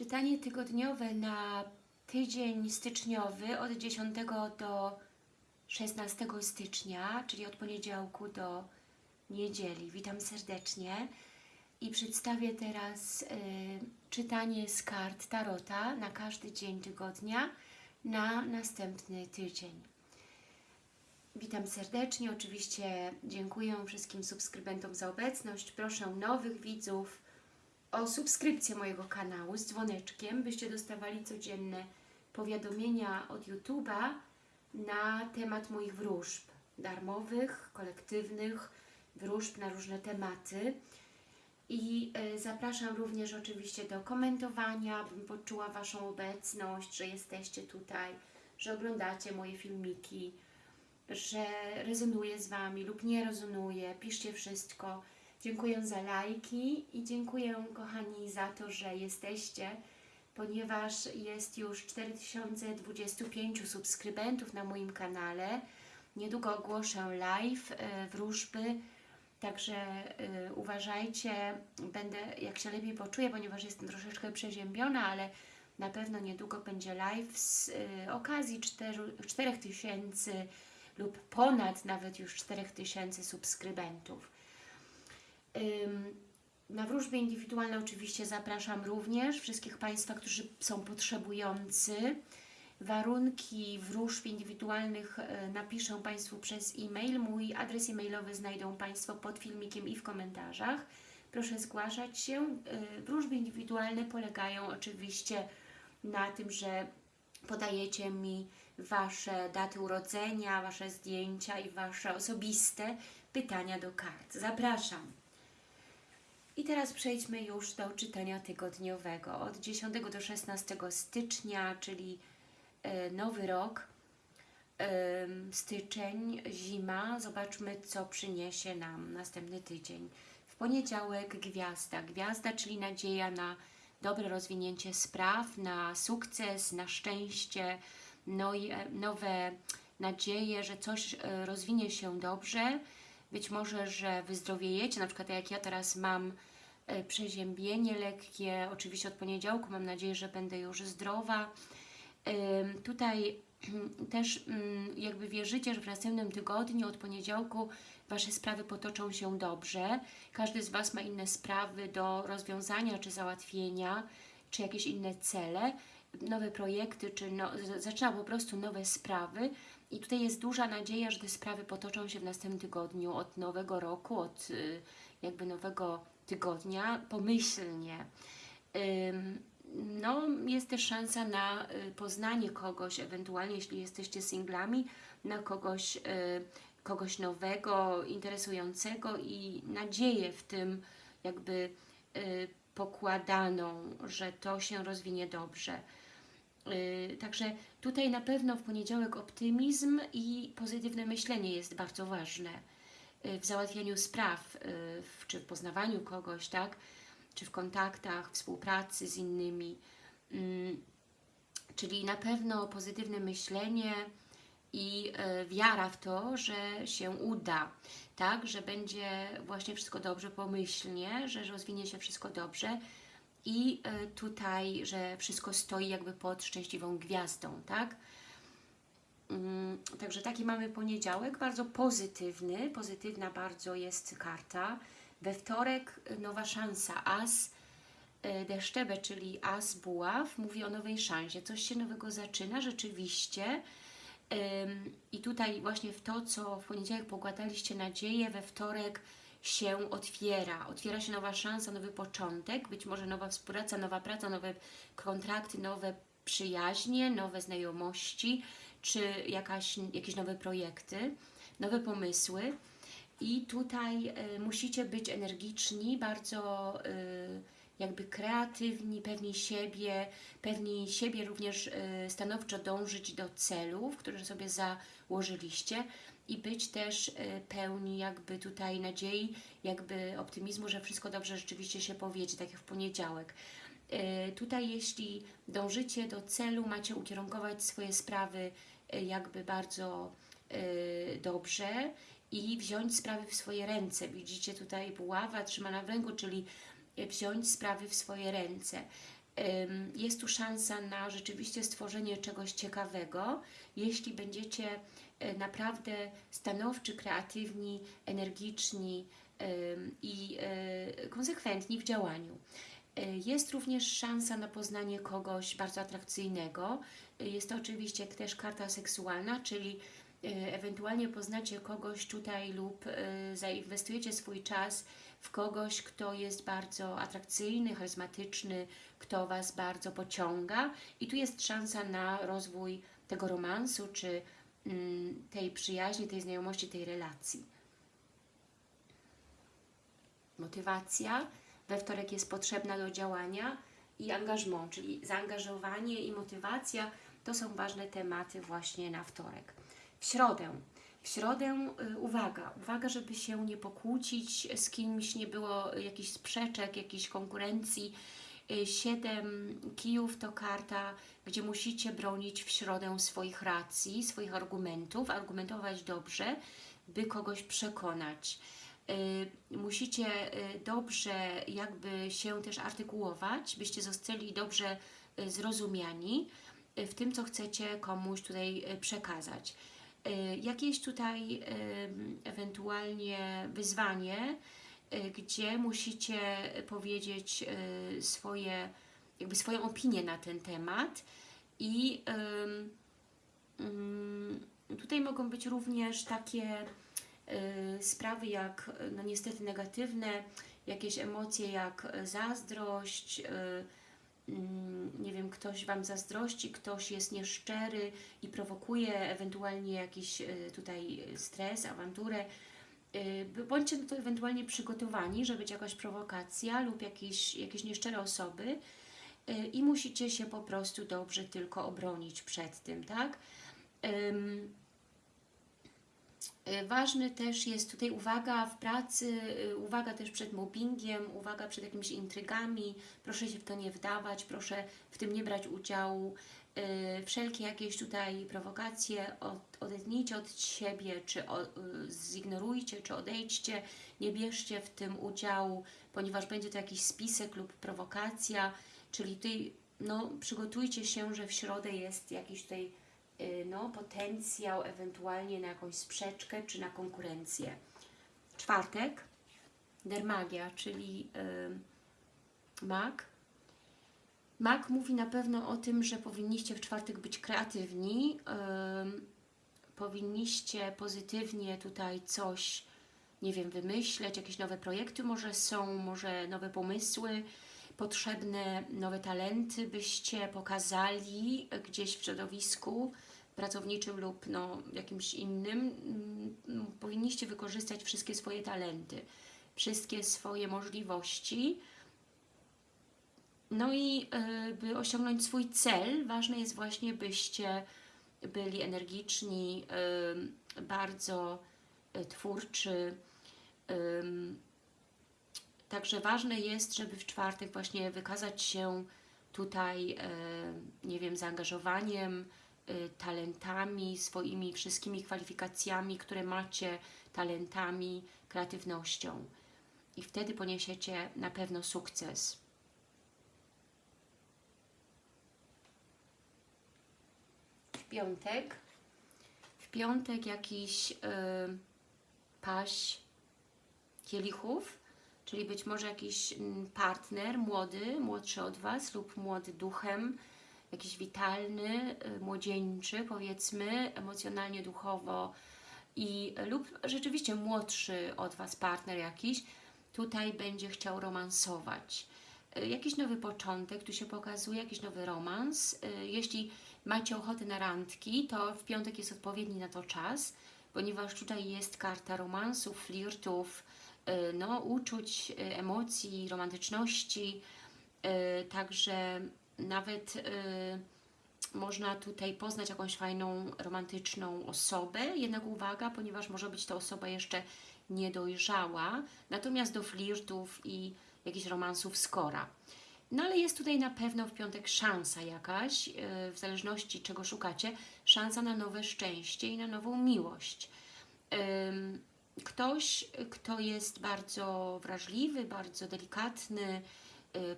Czytanie tygodniowe na tydzień styczniowy od 10 do 16 stycznia, czyli od poniedziałku do niedzieli. Witam serdecznie i przedstawię teraz y, czytanie z kart Tarota na każdy dzień tygodnia na następny tydzień. Witam serdecznie, oczywiście dziękuję wszystkim subskrybentom za obecność. Proszę nowych widzów o subskrypcję mojego kanału z dzwoneczkiem, byście dostawali codzienne powiadomienia od YouTube'a na temat moich wróżb darmowych, kolektywnych, wróżb na różne tematy. I e, zapraszam również oczywiście do komentowania, bym poczuła Waszą obecność, że jesteście tutaj, że oglądacie moje filmiki, że rezonuje z Wami lub nie rezonuje. Piszcie wszystko. Dziękuję za lajki i dziękuję kochani za to, że jesteście, ponieważ jest już 4025 subskrybentów na moim kanale. Niedługo ogłoszę live e, wróżby, także e, uważajcie, będę jak się lepiej poczuję, ponieważ jestem troszeczkę przeziębiona, ale na pewno niedługo będzie live z e, okazji 4000 lub ponad nawet już 4000 subskrybentów. Na wróżby indywidualne oczywiście zapraszam również wszystkich Państwa, którzy są potrzebujący. Warunki wróżb indywidualnych e, napiszę Państwu przez e-mail. Mój adres e-mailowy znajdą Państwo pod filmikiem i w komentarzach. Proszę zgłaszać się. E, Wróżby indywidualne polegają oczywiście na tym, że podajecie mi Wasze daty urodzenia, Wasze zdjęcia i Wasze osobiste pytania do kart. Zapraszam. I teraz przejdźmy już do czytania tygodniowego. Od 10 do 16 stycznia, czyli e, nowy rok, styczeń, zima. Zobaczmy, co przyniesie nam następny tydzień. W poniedziałek gwiazda. Gwiazda, czyli nadzieja na dobre rozwinięcie spraw, na sukces, na szczęście, no e, nowe nadzieje, że coś e, rozwinie się dobrze. Być może, że wyzdrowiejecie, na przykład jak ja teraz mam przeziębienie lekkie, oczywiście od poniedziałku mam nadzieję, że będę już zdrowa. Tutaj też mm, jakby wierzycie, że w następnym tygodniu od poniedziałku Wasze sprawy potoczą się dobrze. Każdy z Was ma inne sprawy do rozwiązania czy załatwienia, czy jakieś inne cele, nowe projekty, czy no, zaczyna po prostu nowe sprawy. I tutaj jest duża nadzieja, że te sprawy potoczą się w następnym tygodniu, od nowego roku, od y, jakby nowego tygodnia, pomyślnie. No, jest też szansa na y, poznanie kogoś, ewentualnie jeśli jesteście singlami, na kogoś, y, kogoś nowego, interesującego i nadzieję w tym jakby y, pokładaną, że to się rozwinie dobrze. Także tutaj na pewno w poniedziałek optymizm i pozytywne myślenie jest bardzo ważne w załatwianiu spraw, y, czy w poznawaniu kogoś, tak? czy w kontaktach, współpracy z innymi. Mm, Czyli na pewno pozytywne myślenie i e, wiara w to, że się uda, tak, że będzie właśnie wszystko dobrze pomyślnie, że rozwinie się wszystko dobrze i tutaj, że wszystko stoi jakby pod szczęśliwą gwiazdą, tak. Mm, Także taki mamy poniedziałek, bardzo pozytywny, pozytywna bardzo jest karta. We wtorek y, nowa szansa, as y, deszczebe, czyli as buław, mówi o nowej szansie. Coś się nowego zaczyna rzeczywiście. I tutaj właśnie w to, co w poniedziałek pokładaliście nadzieję, we wtorek się otwiera. Otwiera się nowa szansa, nowy początek, być może nowa współpraca, nowa praca, nowe kontrakty, nowe przyjaźnie, nowe znajomości, czy jakaś, jakieś nowe projekty, nowe pomysły. I tutaj y, musicie być energiczni, bardzo y, jakby kreatywni, pewni siebie, pewni siebie również y, stanowczo dążyć do celów, które sobie założyliście i być też y, pełni jakby tutaj nadziei, jakby optymizmu, że wszystko dobrze rzeczywiście się powiedzie, tak jak w poniedziałek. Y, Tutaj jeśli dążycie do celu, macie ukierunkować swoje sprawy y, jakby bardzo y, dobrze i wziąć sprawy w swoje ręce. Widzicie tutaj buława trzymana w ręku, czyli wziąć sprawy w swoje ręce. Jest tu szansa na rzeczywiście stworzenie czegoś ciekawego, jeśli będziecie naprawdę stanowczy, kreatywni, energiczni i konsekwentni w działaniu. Y, Jest również szansa na poznanie kogoś bardzo atrakcyjnego. Y, Jest to oczywiście też karta seksualna, czyli y, ewentualnie poznacie kogoś tutaj lub zainwestujecie swój czas w kogoś, kto jest bardzo atrakcyjny, charyzmatyczny, kto Was bardzo pociąga i tu jest szansa na rozwój tego romansu, czy mm, tej przyjaźni, tej znajomości, tej relacji. Motywacja we wtorek jest potrzebna do działania i angażment, czyli zaangażowanie i motywacja to są ważne tematy właśnie na wtorek. W środę. W środę y, uwaga, uwaga, żeby się nie pokłócić z kimś, nie było jakichś sprzeczek, jakiejś konkurencji. Y, Siedem kijów to karta, gdzie musicie bronić w środę swoich racji, swoich argumentów, argumentować dobrze, by kogoś przekonać. Y, musicie y, dobrze jakby się też artykułować, byście zostali dobrze y, zrozumiani w tym, co chcecie komuś tutaj przekazać. Jakieś tutaj ewentualnie wyzwanie, gdzie musicie powiedzieć swoje, jakby swoją opinię na ten temat i ym, tutaj mogą być również takie sprawy jak, y, no niestety negatywne, jakieś emocje jak y, zazdrość, y, mm, nie wiem, ktoś Wam zazdrości, ktoś jest nieszczery i prowokuje ewentualnie jakiś y, tutaj stres, awanturę. Y, Bądźcie na to ewentualnie przygotowani, że być jakaś prowokacja lub jakieś, jakieś nieszczere osoby y, i musicie się po prostu dobrze tylko obronić przed tym, tak? Y, Ważny też jest tutaj uwaga w pracy, y, uwaga też przed mobbingiem, uwaga przed jakimiś intrygami. Proszę się w to nie wdawać, proszę w tym nie brać udziału. Y, Wszelkie jakieś tutaj prowokacje od, odetnijcie od siebie, czy zignorujcie, czy odejdźcie. Nie bierzcie w tym udziału, ponieważ będzie to jakiś spisek lub prowokacja, czyli tutaj no, przygotujcie się, że w środę jest jakiś tutaj no, potencjał ewentualnie na jakąś sprzeczkę czy na konkurencję. Czwartek, dermagia, czyli y, mag. Mag mówi na pewno o tym, że powinniście w czwartek być kreatywni, ym, powinniście pozytywnie tutaj coś, nie wiem, wymyśleć, jakieś nowe projekty może są, może nowe pomysły, potrzebne nowe talenty byście pokazali gdzieś w środowisku pracowniczym lub no, jakimś innym. Mm, Powinniście wykorzystać wszystkie swoje talenty, wszystkie swoje możliwości. No i y, by osiągnąć swój cel, ważne jest właśnie, byście byli energiczni, y, bardzo y, twórczy, Także ważne jest, żeby w czwartek właśnie wykazać się tutaj, e, nie wiem, zaangażowaniem, e, talentami, swoimi wszystkimi kwalifikacjami, które macie, talentami, kreatywnością. I wtedy poniesiecie na pewno sukces. W piątek, w piątek jakiś y, paść kielichów, czyli być może jakiś mm, partner młody, młodszy od Was lub młody duchem, jakiś witalny, y, młodzieńczy powiedzmy, emocjonalnie, duchowo i lub rzeczywiście młodszy od Was partner jakiś, tutaj będzie chciał romansować. Y, Jakiś nowy początek tu się pokazuje, jakiś nowy romans. Y, Jeśli macie ochotę na randki, to w piątek jest odpowiedni na to czas, ponieważ tutaj jest karta romansów, flirtów, no, uczuć, emocji, romantyczności, także nawet y, można tutaj poznać jakąś fajną, romantyczną osobę, jednak uwaga, ponieważ może być to osoba jeszcze niedojrzała, natomiast do flirtów i jakichś romansów skora. No ale jest tutaj na pewno w piątek szansa jakaś, yy, w zależności czego szukacie, szansa na nowe szczęście i na nową miłość. Ktoś, kto jest bardzo wrażliwy, bardzo delikatny,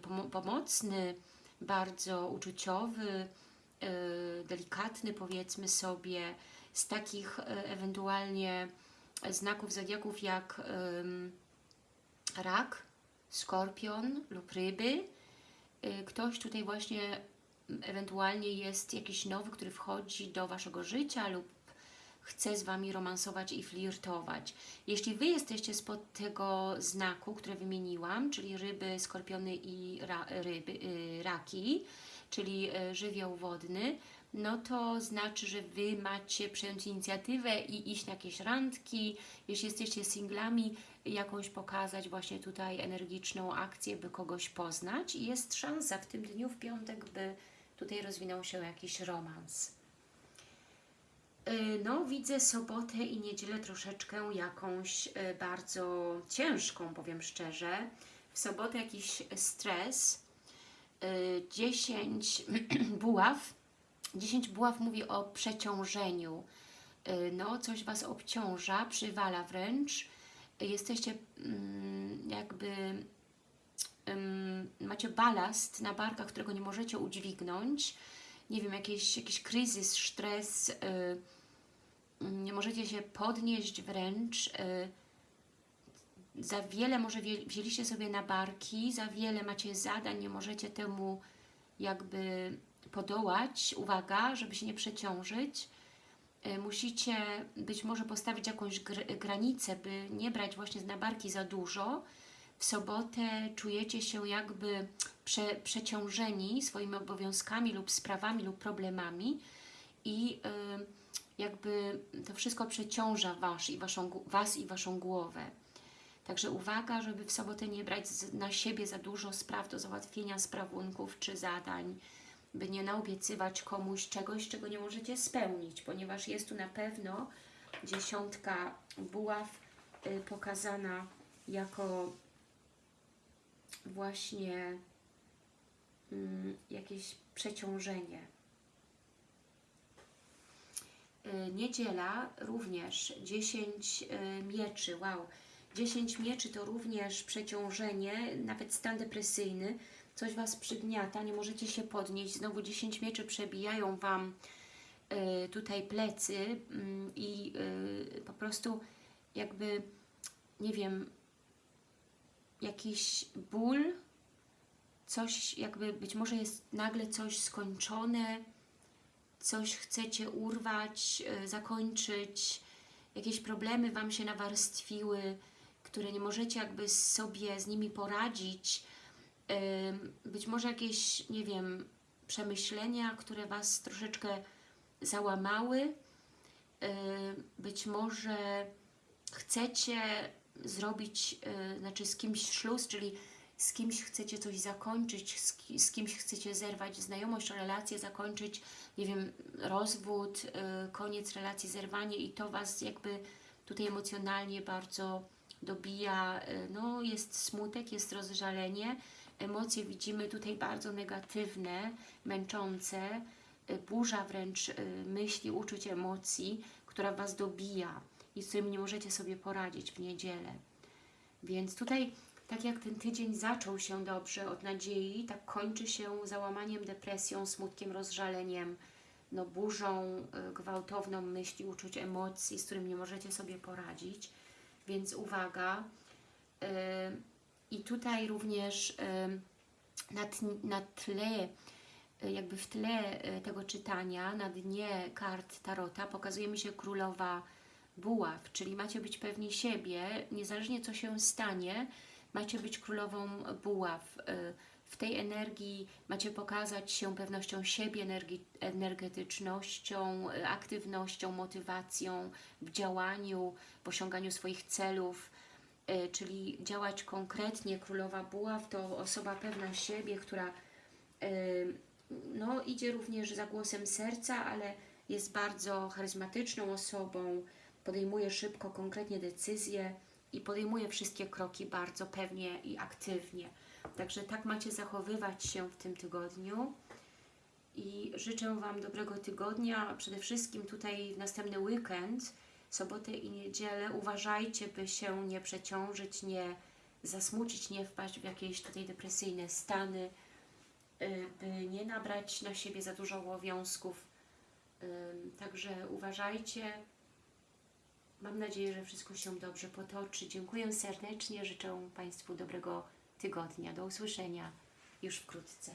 pomo- pomocny, bardzo uczuciowy, y, delikatny powiedzmy sobie, z takich y, ewentualnie znaków zodiaków jak rak, skorpion lub ryby. Y, Ktoś tutaj właśnie mm, ewentualnie jest jakiś nowy, który wchodzi do Waszego życia lub chce z Wami romansować i flirtować. Jeśli Wy jesteście spod tego znaku, które wymieniłam, czyli ryby, skorpiony i ra, ryby, y, raki, czyli y, żywioł wodny, no to znaczy, że Wy macie przejąć inicjatywę i iść na jakieś randki. Jeśli jesteście singlami, jakąś pokazać właśnie tutaj energiczną akcję, by kogoś poznać i jest szansa w tym dniu, w piątek, by tutaj rozwinął się jakiś romans. Y, No, widzę sobotę i niedzielę troszeczkę jakąś y, bardzo ciężką, powiem szczerze. W sobotę jakiś stres, y, 10 buław. 10 buław mówi o przeciążeniu. No, coś Was obciąża, przywala wręcz. Jesteście mm, jakby macie balast na barkach, którego nie możecie udźwignąć, nie wiem, jakiś, jakiś kryzys, stres, y, mm, nie możecie się podnieść wręcz, y, za wiele może wzię- wzięliście sobie na barki, za wiele macie zadań, nie możecie temu jakby podołać, uwaga, żeby się nie przeciążyć, Y, musicie być może postawić jakąś gr granicę, by nie brać właśnie na barki za dużo. W sobotę czujecie się jakby prze przeciążeni swoimi obowiązkami lub sprawami lub problemami i y, jakby to wszystko przeciąża was i, waszą, was i Waszą głowę. Także uwaga, żeby w sobotę nie brać na siebie za dużo spraw do załatwienia, sprawunków czy zadań, by nie naobiecywać komuś czegoś, czego nie możecie spełnić, ponieważ jest tu na pewno dziesiątka buław y, pokazana jako właśnie mm, jakieś przeciążenie. Y, Niedziela również 10 y, mieczy, wow. 10 mieczy to również przeciążenie, nawet stan depresyjny. Coś Was przygniata, nie możecie się podnieść. Znowu 10 mieczy przebijają Wam y, tutaj plecy mm, i po prostu jakby, nie wiem, jakiś ból, coś jakby, być może jest nagle coś skończone, coś chcecie urwać, y, zakończyć, jakieś problemy Wam się nawarstwiły, które nie możecie jakby sobie z nimi poradzić, być może jakieś, nie wiem, przemyślenia, które Was troszeczkę załamały, Ym, być może chcecie zrobić, y, znaczy z kimś śluz, czyli z kimś chcecie coś zakończyć, z, ki- z kimś chcecie zerwać znajomość, relację zakończyć, nie wiem, rozwód, y, koniec relacji, zerwanie i to Was jakby tutaj emocjonalnie bardzo dobija, y, no jest smutek, jest rozżalenie, emocje widzimy tutaj bardzo negatywne, męczące, burza wręcz myśli, uczuć, emocji, która Was dobija i z którymi nie możecie sobie poradzić w niedzielę. Więc tutaj, tak jak ten tydzień zaczął się dobrze od nadziei, tak kończy się załamaniem, depresją, smutkiem, rozżaleniem, no burzą y, gwałtowną myśli, uczuć, emocji, z którymi nie możecie sobie poradzić. Więc uwaga. y, I tutaj również y, na, tle, jakby w tle tego czytania, na dnie kart Tarota pokazuje mi się królowa buław, czyli macie być pewni siebie, niezależnie co się stanie, macie być królową buław. Y, W tej energii macie pokazać się pewnością siebie, energetycznością, y, aktywnością, motywacją w działaniu, w osiąganiu swoich celów, y, czyli działać konkretnie. Królowa buław to osoba pewna siebie, która no, idzie również za głosem serca, ale jest bardzo charyzmatyczną osobą, podejmuje szybko, konkretnie decyzje i podejmuje wszystkie kroki bardzo pewnie i aktywnie. Także tak macie zachowywać się w tym tygodniu i życzę Wam dobrego tygodnia, przede wszystkim tutaj w następny weekend, sobotę i niedzielę uważajcie, by się nie przeciążyć, nie zasmucić, nie wpaść w jakieś tutaj depresyjne stany, y, by nie nabrać na siebie za dużo obowiązków. Także uważajcie. Mam nadzieję, że wszystko się dobrze potoczy. Dziękuję serdecznie. Życzę Państwu dobrego tygodnia. Do usłyszenia już wkrótce.